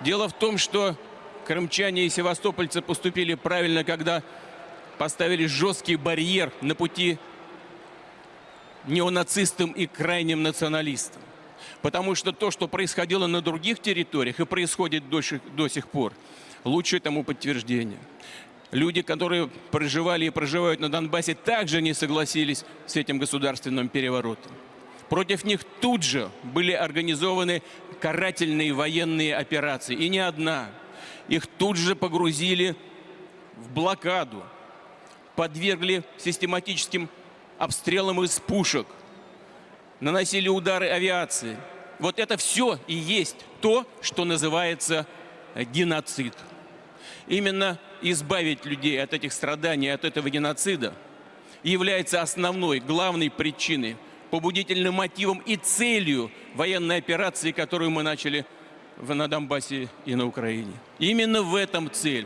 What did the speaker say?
Дело в том, что крымчане и севастопольцы поступили правильно, когда поставили жесткий барьер на пути неонацистам и крайним националистам. Потому что то, что происходило на других территориях и происходит до сих, до сих пор, лучшее тому подтверждение. Люди, которые проживали и проживают на Донбассе, также не согласились с этим государственным переворотом. Против них тут же были организованы карательные военные операции. И не одна. Их тут же погрузили в блокаду, подвергли систематическим обстрелам из пушек, наносили удары авиации. Вот это все и есть то, что называется геноцид. Именно избавить людей от этих страданий, от этого геноцида является основной, главной причиной, побудительным мотивом и целью военной операции, которую мы начали на Донбассе и на Украине. Именно в этом цель.